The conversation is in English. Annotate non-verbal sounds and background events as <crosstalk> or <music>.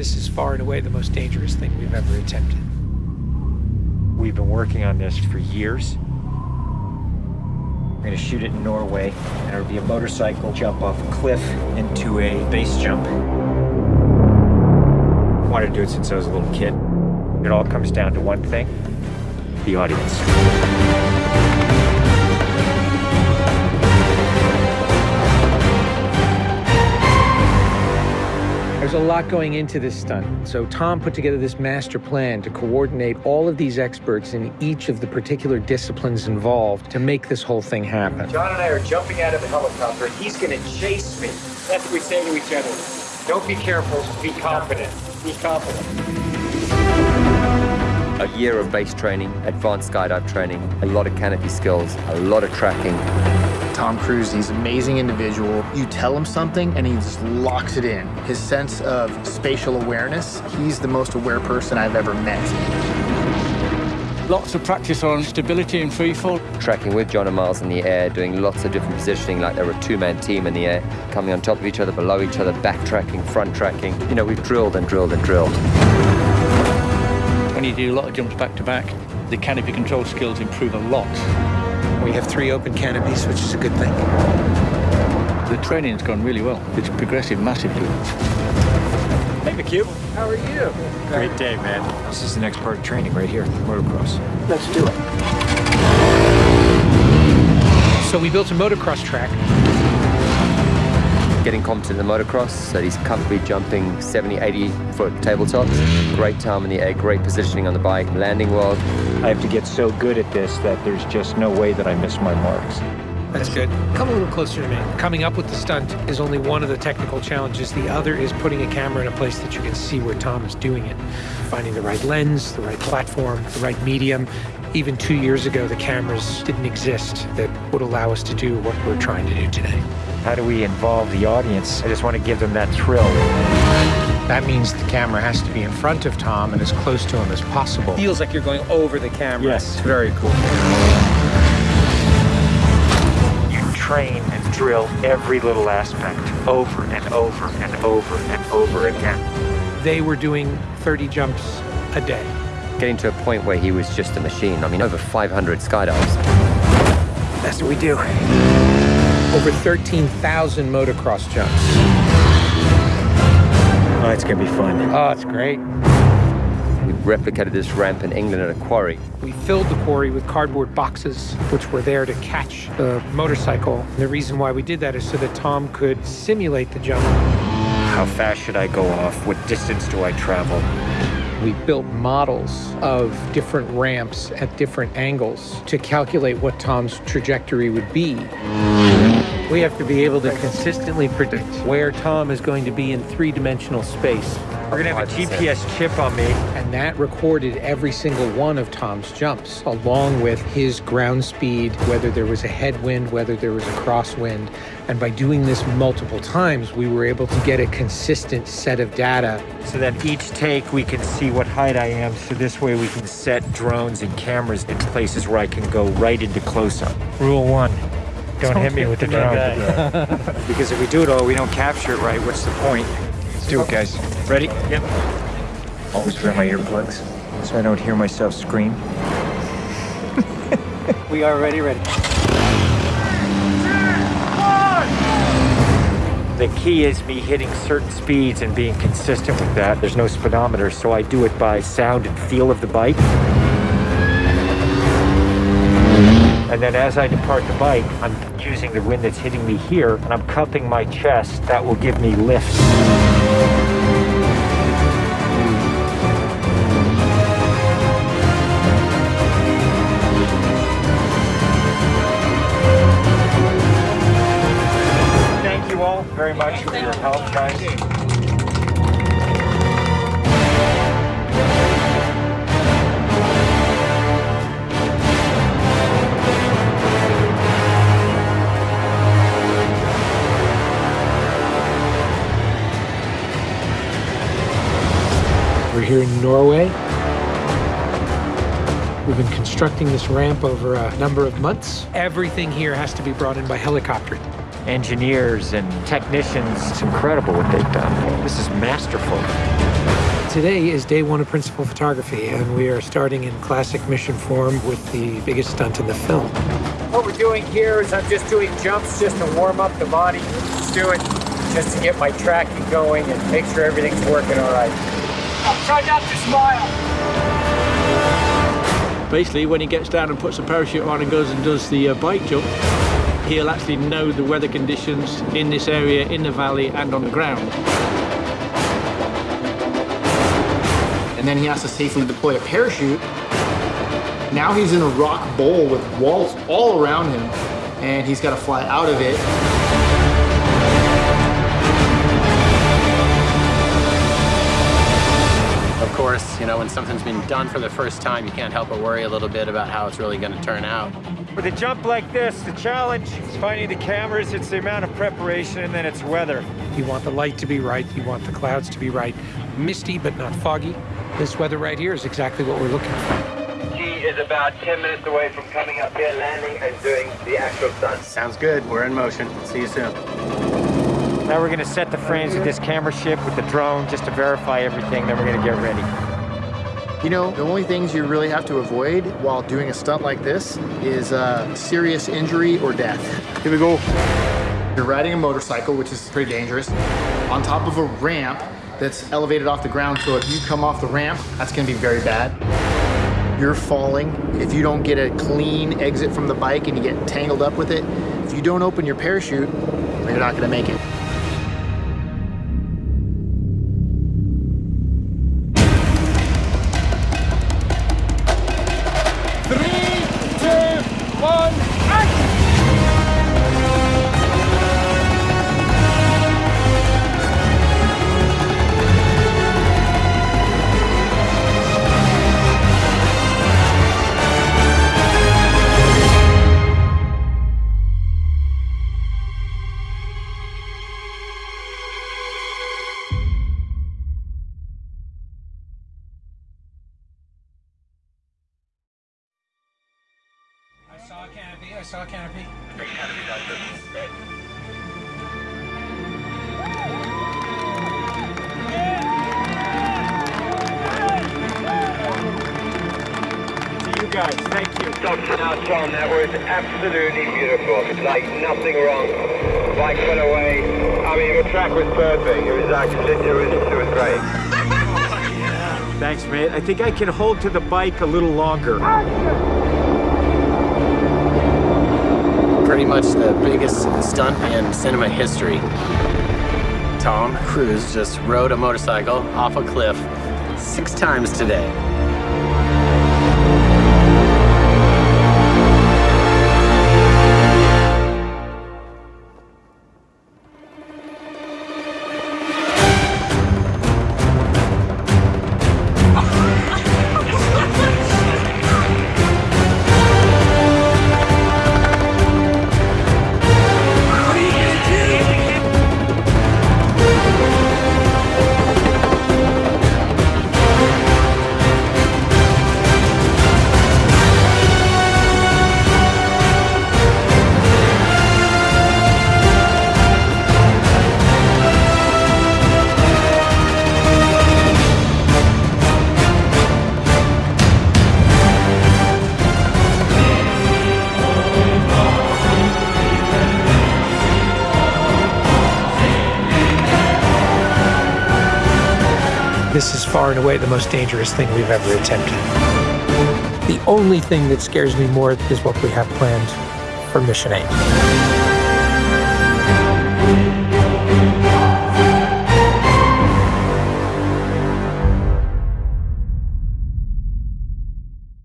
This is far and away the most dangerous thing we've ever attempted. We've been working on this for years. We're gonna shoot it in Norway, and it'll be a motorcycle jump off a cliff into a base jump. I wanted to do it since I was a little kid. It all comes down to one thing, the audience. There's a lot going into this stunt. So Tom put together this master plan to coordinate all of these experts in each of the particular disciplines involved to make this whole thing happen. John and I are jumping out of the helicopter, and he's gonna chase me. That's what we say to each other. Don't be careful, be confident. Be confident. A year of base training, advanced skydive training, a lot of canopy skills, a lot of tracking. Tom Cruise, he's an amazing individual. You tell him something and he just locks it in. His sense of spatial awareness, he's the most aware person I've ever met. Lots of practice on stability and freefall. Tracking with John and Miles in the air, doing lots of different positioning, like they're a two-man team in the air, coming on top of each other, below each other, backtracking, front tracking. You know, we've drilled and drilled and drilled. When you do a lot of jumps back to back, the canopy control skills improve a lot. We have three open canopies, which is a good thing. The training's gone really well. It's progressive massively. Hey, McQ. How are you? Great day, man. This is the next part of training right here, motocross. Let's do it. So we built a motocross track. Getting competent in the motocross, so he's comfortably jumping 70, 80 foot tabletops. Great time in the air, great positioning on the bike, landing well. I have to get so good at this that there's just no way that I miss my marks. That's good. Come a little closer to me. Coming up with the stunt is only one of the technical challenges. The other is putting a camera in a place that you can see where Tom is doing it. Finding the right lens, the right platform, the right medium. Even two years ago, the cameras didn't exist that would allow us to do what we're trying to do today. How do we involve the audience? I just want to give them that thrill. That means the camera has to be in front of Tom and as close to him as possible. Feels like you're going over the camera. Yes. It's very cool. You train and drill every little aspect over and over and over and over again. They were doing 30 jumps a day. Getting to a point where he was just a machine. I mean, over 500 skydives. That's what we do. Over 13,000 motocross jumps. Oh, it's gonna be fun. Oh, it's great. We replicated this ramp in England at a quarry. We filled the quarry with cardboard boxes, which were there to catch the motorcycle. The reason why we did that is so that Tom could simulate the jump. How fast should I go off? What distance do I travel? We built models of different ramps at different angles to calculate what Tom's trajectory would be. We have to be able to consistently predict where Tom is going to be in three-dimensional space. We're gonna have a GPS chip on me. And that recorded every single one of Tom's jumps, along with his ground speed, whether there was a headwind, whether there was a crosswind. And by doing this multiple times, we were able to get a consistent set of data. So that each take we can see what height I am. So this way we can set drones and cameras in places where I can go right into close-up. Rule one, don't, hit me with the drone. <laughs> because if we do it all, we don't capture it right, what's the point? Let's do it, guys. Ready? Yep. Always wear my earplugs so I don't hear myself scream. <laughs> We are ready, ready. The key is me hitting certain speeds and being consistent with that. There's no speedometer, so I do it by sound and feel of the bike. And then as I depart the bike, I'm using the wind that's hitting me here, and I'm cupping my chest. That will give me lift. Thank you all very much for your help, guys. Here in Norway. We've been constructing this ramp over a number of months. Everything here has to be brought in by helicopter. engineers and technicians. It's incredible what they've done. This is masterful. Today is day one of principal photography, and we are starting in classic mission form with the biggest stunt in the film. What we're doing here is I'm just doing jumps just to warm up the body. Just do it just to get my tracking going and make sure everything's working all right. I'll try not to smile. Basically, when he gets down and puts a parachute on and goes and does the uh, bike jump, he'll actually know the weather conditions in this area, in the valley, and on the ground. and then he has to safely deploy a parachute. Now he's in a rock bowl with walls all around him, and he's got to fly out of it. Course, you know, when something's been done for the first time, you can't help but worry a little bit about how it's really going to turn out. With a jump like this, the challenge is finding the cameras, it's the amount of preparation, and then it's weather. You want the light to be right, you want the clouds to be right. Misty, but not foggy. This weather right here is exactly what we're looking for. He is about 10 minutes away from coming up here, landing, and doing the actual stunt. Sounds good. We're in motion. See you soon. Now we're gonna set the frames with this camera ship with the drone just to verify everything, then we're gonna get ready. You know, the only things you really have to avoid while doing a stunt like this is uh, serious injury or death. Here we go. You're riding a motorcycle, which is pretty dangerous, on top of a ramp that's elevated off the ground. So if you come off the ramp, that's gonna be very bad. You're falling. If you don't get a clean exit from the bike and you get tangled up with it, if you don't open your parachute, you're not gonna make it. I saw a canopy. To you guys, thank you. Dr. Now, Tom, that was absolutely beautiful. Like nothing wrong. Bike went away. I mean, the track was perfect. It was actually, it was, it was great. <laughs> Thanks, mate. I think I can hold to the bike a little longer. Pretty much the biggest stunt in cinema history. Tom Cruise just rode a motorcycle off a cliff six times today. This is far and away the most dangerous thing we've ever attempted. The only thing that scares me more is what we have planned for Mission 8.